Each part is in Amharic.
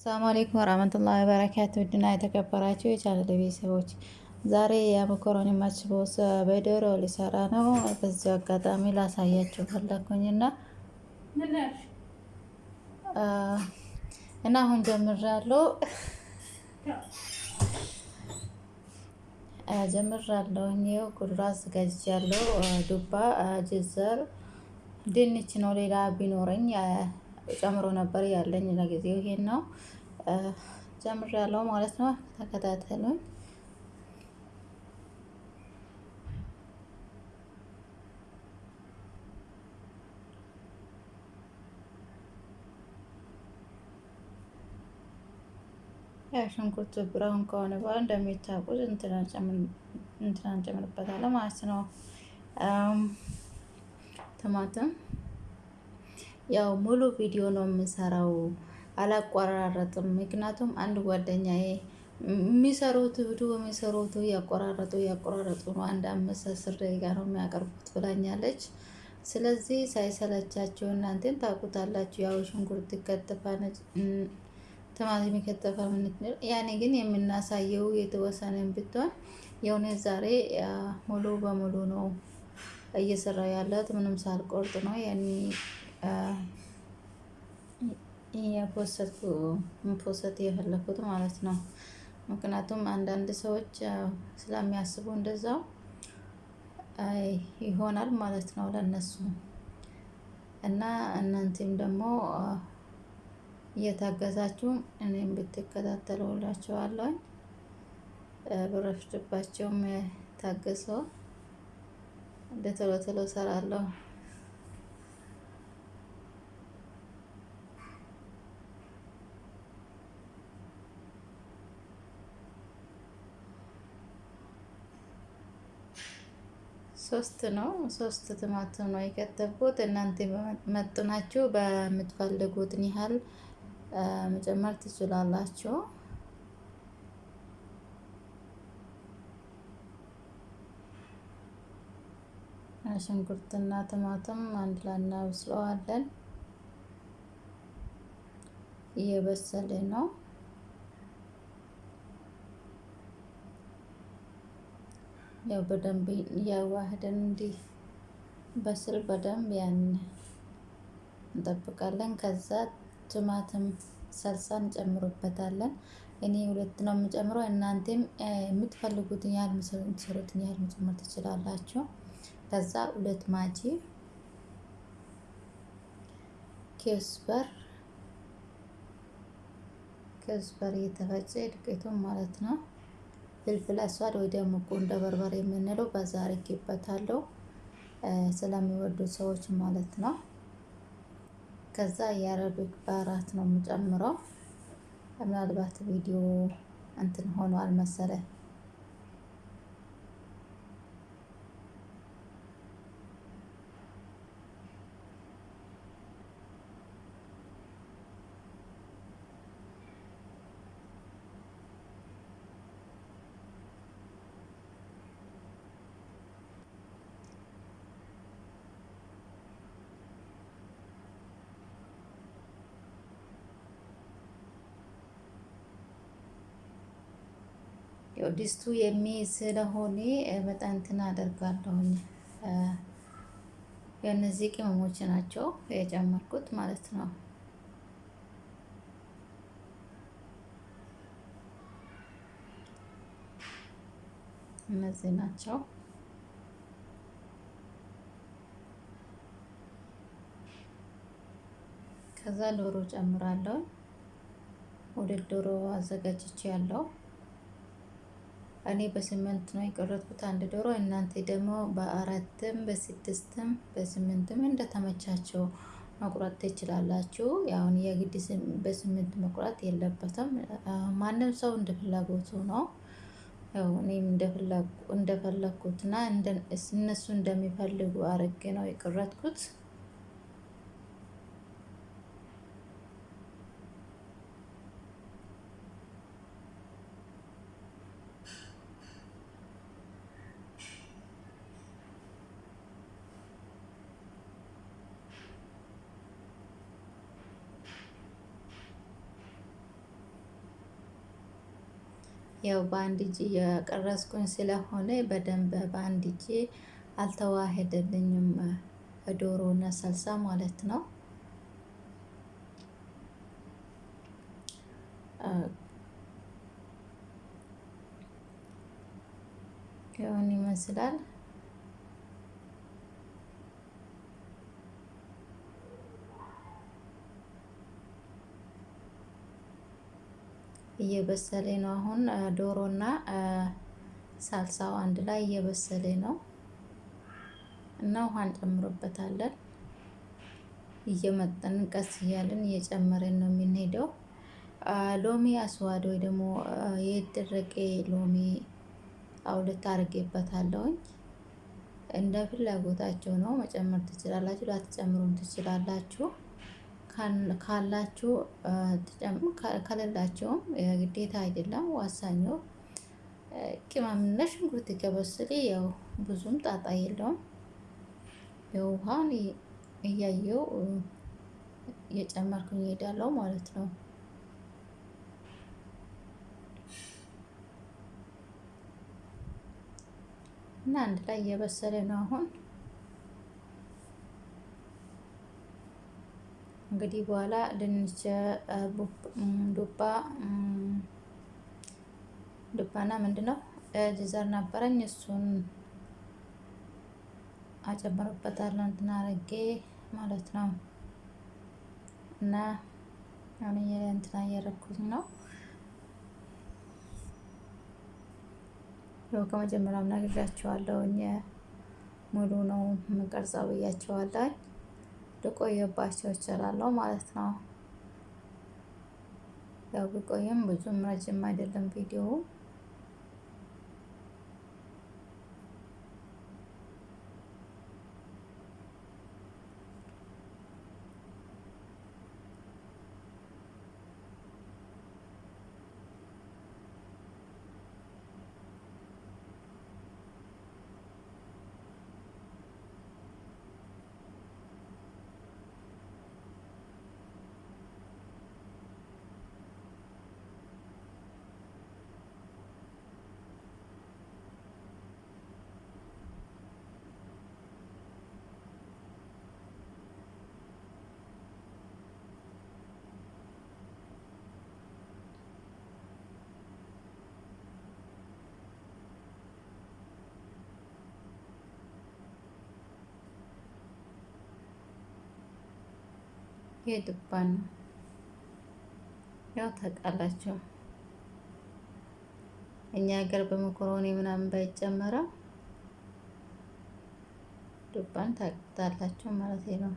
ሰላም አለይኩም ወራህመቱላሂ ወበረካቱ ውድና የተከበራችሁ የቻናል ቤተሰቦች ዛሬ የመኮረኒ ማችቦስ በዶሮ ሊሰራ ነው። በዚህ አጋጣሚ ላሳያችሁ ፈለኩኝና እና አሁን ጀምራለሁ ጀምራለሁ። ይኸው ጉድራ አዘጋጅቻለሁ። ዱባ፣ ጅዘር፣ ድንች ነው። ሌላ ቢኖረኝ ጨምሮ ነበር ያለኝ ለጊዜው ይሄን ነው ጀምሬያለሁ ማለት ነው። ተከታተሉኝ። ሽንኩርት ብራውን ከሆነ በኋላ እንደሚታቁት እንትና እንጨምርበታለን ማለት ነው። ቲማቲም ያው ሙሉ ቪዲዮ ነው የምሰራው፣ አላቆራረጥም። ምክንያቱም አንድ ጓደኛዬ የሚሰሩት ቪዲዮ የሚሰሩት እያቆራረጡ እያቆራረጡ ነው፣ አንድ አምስት አስር ደቂቃ ነው የሚያቀርቡት ብላኛለች። ስለዚህ ሳይሰለቻቸው እናንተን ታውቁታላችሁ። ያው ሽንኩርት ይከተፋል፣ ቲማቲም ይከተፋል። ምን ያኔ ግን የምናሳየው የተወሰነን ብትሆን የሆነ ዛሬ ሙሉ በሙሉ ነው እየሰራ ያለት ምንም ሳልቆርጥ ነው ያኔ ፖሰት የፈለኩት ማለት ነው። ምክንያቱም አንዳንድ ሰዎች ስለሚያስቡ እንደዛው ይሆናል ማለት ነው ለነሱ እና እናንተም ደግሞ እየታገዛችሁ እኔም ብትከታተሉ ብረፍድባቸውም ታገሰው እንደ ቶሎ ቶሎ እሰራለሁ። ሶስት ነው ሶስት ቲማቲም ነው የከተፍኩት። እናንተ መጥናችሁ በምትፈልጉትን ያህል መጨመር ትችላላችሁ። ሽንኩርትና ቲማቲም አንድ ላይ እናበስለዋለን። እየበሰለ ነው። ያው በደንብ እያዋህደን እንዲህ በስል በደንብ ያን እንጠብቃለን። ከዛ ቲማቲም ሰልሳ እንጨምሩበታለን። እኔ ሁለት ነው የምጨምረው። እናንተም የምትፈልጉትን ያህል የምትሰሩትን ያህል መጨመር ትችላላችሁ። ከዛ ሁለት ማጂ ኬስበር ኬስበር እየተፈጨ ዱቄቱን ማለት ነው ፍልፍል አስዋድ ወይ ደግሞ ቁንደ በርበሬ የምንለው በዛ አድርጌበታለሁ ስለሚወዱ ሰዎች ማለት ነው። ከዛ የአረቢክ ባራት ነው የምጨምረው። ምናልባት ቪዲዮ እንትን ሆኗል መሰለኝ ያው ድስቱ የሚይዝ ስለሆነ በጣም እንትን አደርጋለሁኝ። የእነዚህ ቅመሞች ናቸው የጨመርኩት ማለት ነው። እነዚህ ናቸው። ከዛ ዶሮ ጨምራለሁ። ወደ ዶሮ አዘጋጅቼ ያለው እኔ በስምንት ነው የቆረጥኩት አንድ ዶሮ። እናንተ ደግሞ በአራትም በስድስትም በስምንትም እንደተመቻቸው መቁረጥ ትችላላችሁ። ያሁን የግድ በስምንት መቁረጥ የለበትም። ማንም ሰው እንደ ፍላጎቱ ነው። እኔም እንደፈለግኩትና እነሱ እንደሚፈልጉ አርጌ ነው የቆረጥኩት። ያው በአንድ እጅ የቀረጽኩኝ ስለሆነ በደንብ በአንድ እጅ አልተዋሄደልኝም ዶሮ እና ሰልሳ ማለት ነው። ይሁን ይመስላል። እየበሰለ ነው። አሁን ዶሮና ሳልሳው አንድ ላይ እየበሰለ ነው እና ውሃ እንጨምርበታለን። እየመጠን ቀስ እያልን እየጨመረን ነው የምንሄደው። ሎሚ አስዋድ ወይ ደግሞ የደረቀ ሎሚ አውልት አድርጌበታለሁኝ። እንደ ፍላጎታቸው ነው መጨመር ትችላላችሁ፣ ላትጨምሩም ትችላላችሁ። ካላችሁ ከሌላቸውም ግዴታ አይደለም። ዋሳኙ ቅመምና ሽንኩርት ከበሰለ ያው ብዙም ጣጣ የለውም። የውሃን እያየው እየጨመርኩኝ እሄዳለሁ ማለት ነው። እና አንድ ላይ እየበሰለ ነው አሁን እንግዲህ በኋላ ድንች ዱባ ዱባና ምንድን ነው ጅዘር ነበረኝ እሱን አጨምርበታለሁ እንትን አረጌ ማለት ነው። እና አሁን እንትና እያረኩት ነው። ያው ከመጀመሪያም ነግሬያቸዋለሁኝ ሙሉ ነው የምቀርጸው ብያቸዋለሁ። ልቆየባቸው እችላለሁ ማለት ነው። ያው ቢቆይም ብዙም ረጅም አይደለም ቪዲዮ የዱባ ነው። ያው ታውቃላችሁ እኛ ሀገር በመኮሮኒ ምናምን ባይጨመረው ዱባን ታውቁታላችሁ ማለት ነው።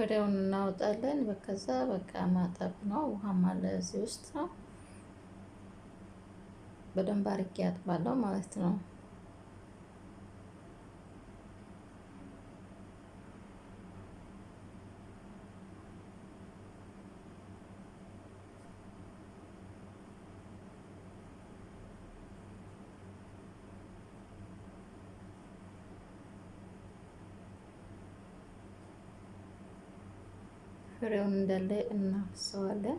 ፍሬውን እናወጣለን። በከዛ በቃ ማጠብ ነው። ውሃም አለ እዚህ ውስጥ ነው። በደንብ አርጌ አጥባለሁ ማለት ነው። ፍሬውን እንዳለ እናፍሰዋለን።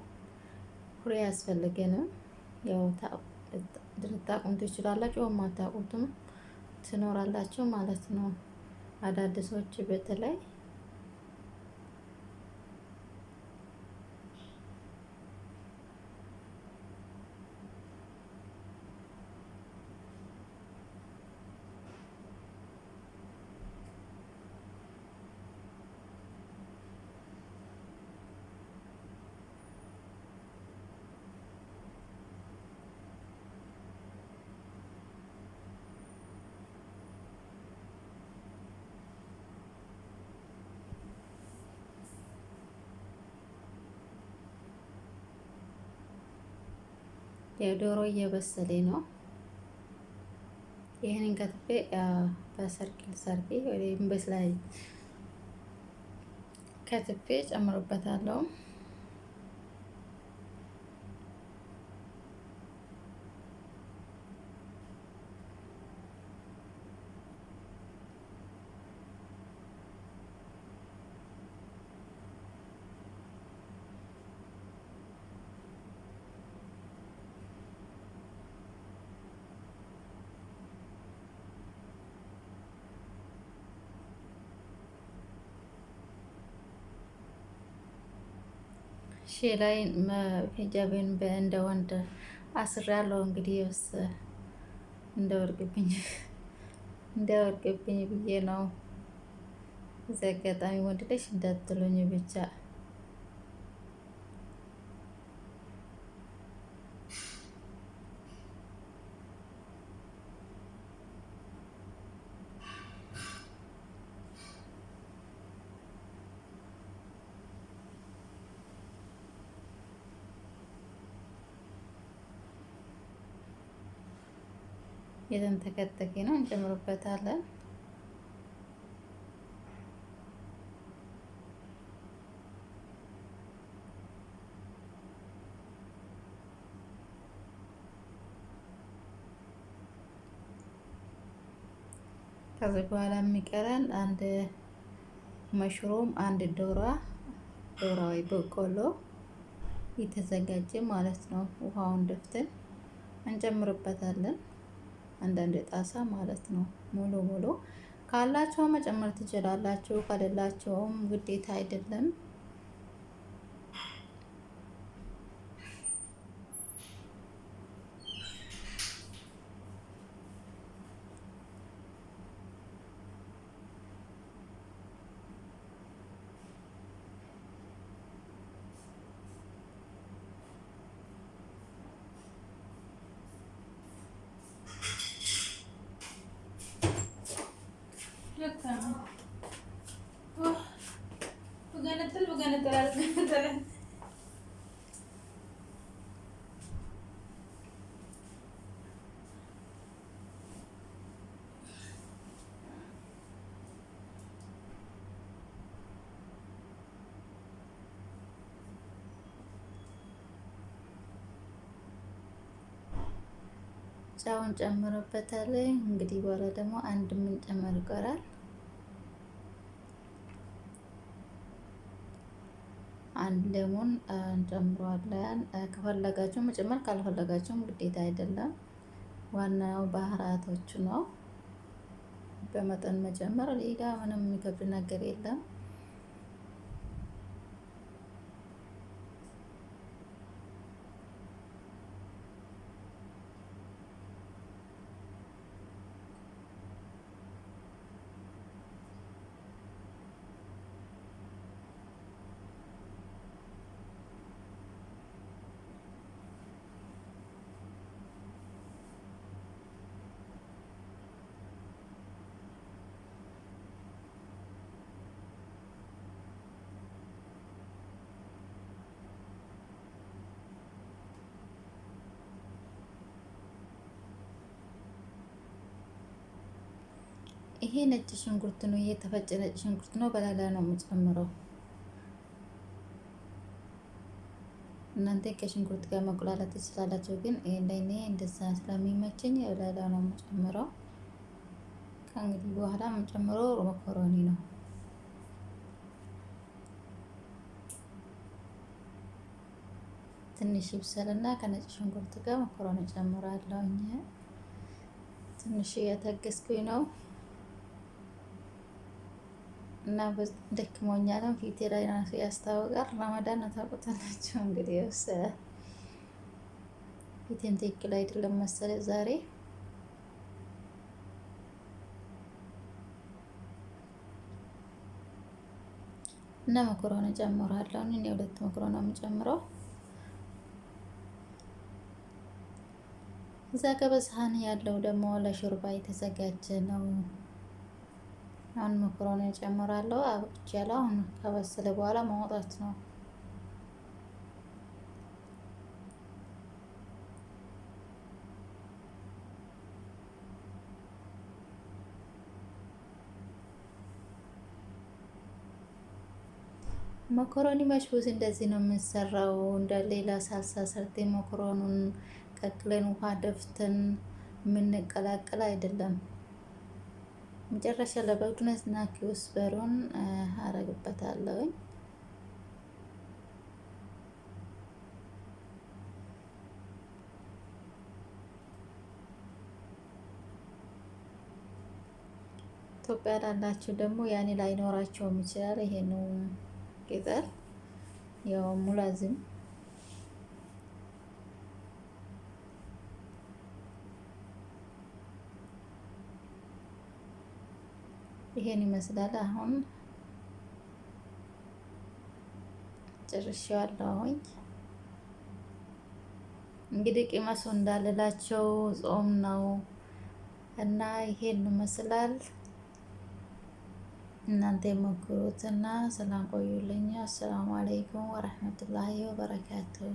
ፍሬ ያስፈልገንም ያው ልታቁም ትችላላችሁ፣ የማታውቁትም ትኖራላችሁ ማለት ነው። አዳዲሶች በተለይ የዶሮ እየበሰለ ነው። ይህንን ከትፌ በሰርክል ሰርጌ ወይም በስላይ ከትፌ ጨምሮበታለሁ። ሺ ላይ ሂጃቤን እንደ ወንድ አስሬያለሁ። እንግዲህ ስ እንደወርቅብኝ እንደወርቅብኝ ብዬ ነው። እዚህ አጋጣሚ ወንድ ልጅ እንዳትሉኝ ብቻ የተንተከተከ ነው እንጨምርበታለን። ከዚህ በኋላ የሚቀረን አንድ መሽሩም፣ አንድ ዶራ ዶራ ወይ በቆሎ የተዘጋጀ ማለት ነው። ውሃውን ደፍተን እንጨምርበታለን። አንዳንድ ጣሳ ማለት ነው። ሙሉ ሙሉ ካላቸው መጨመር ትችላላችሁ፣ ከሌላቸውም ግዴታ አይደለም። በገነጥል በገነጥል አልገነጠለ ጫውን ጨምረበታል። እንግዲህ በኋላ ደግሞ አንድ የምንጨምር ይቀራል። አንድ ሌሞን እንጨምረዋለን። ከፈለጋችሁ መጨመር ካልፈለጋችሁም ግዴታ አይደለም። ዋናው ባህራቶቹ ነው። በመጠን መጨመር ሌላ ምንም የሚከብድ ነገር የለም። ይሄ ነጭ ሽንኩርት ነው። የተፈጨ ነጭ ሽንኩርት ነው። በላላ ነው የምጨምረው። እናንተ ከሽንኩርት ጋር መቁላላት ትችላላችሁ፣ ግን ለእኔ እንደዛ ስለሚመቸኝ በላላ ነው የምጨምረው። ከእንግዲህ በኋላ የምጨምረው መኮረኒ ነው። ትንሽ ይብሰልና ከነጭ ሽንኩርት ጋር መኮረኒ ጨምራለሁ። ትንሽ እያታገስኩኝ ነው እና ደክሞኛልም ፊቴ ላይ ራሱ ያስታውቃል። ረመዳን ታውቁታላችሁ እንግዲህ ውስ ፊቴም ትክክል አይደለም መሰለ ዛሬ እና መኮረኒ ጨምራለሁ። እኔ ሁለት መኮረኒ የምጨምረው እዛ ጋ በሰሃን ያለው ደግሞ ለሾርባ የተዘጋጀ ነው። አሁን መኮረኒ እጨምራለሁ። አብቅቻለሁ። አሁን ከበሰለ በኋላ ማውጣት ነው። መኮረኒ መሽቡዝ እንደዚህ ነው የምንሰራው። እንደ ሌላ ሳልሳ ሰርቴ መኮረኑን ቀቅለን ውሃ ደፍተን የምንቀላቅል አይደለም። መጨረሻ ለበግዱነት እና ኪውስበሩን አረግበታለሁኝ። ኢትዮጵያ ላላችሁ ደግሞ ያኔ ላይኖራቸውም ይችላል። ይሄኑ ቅጠል ያው ሙላዝም ይሄን ይመስላል። አሁን ጨርሼዋለሁኝ። እንግዲህ ቅመሱ እንዳልላቸው ጾም ነው እና ይሄን ይመስላል። እናንተ የሞክሩትና ሰላም ቆዩልኝ። አሰላሙ አለይኩም ወረህመቱላሂ ወበረካቱሁ።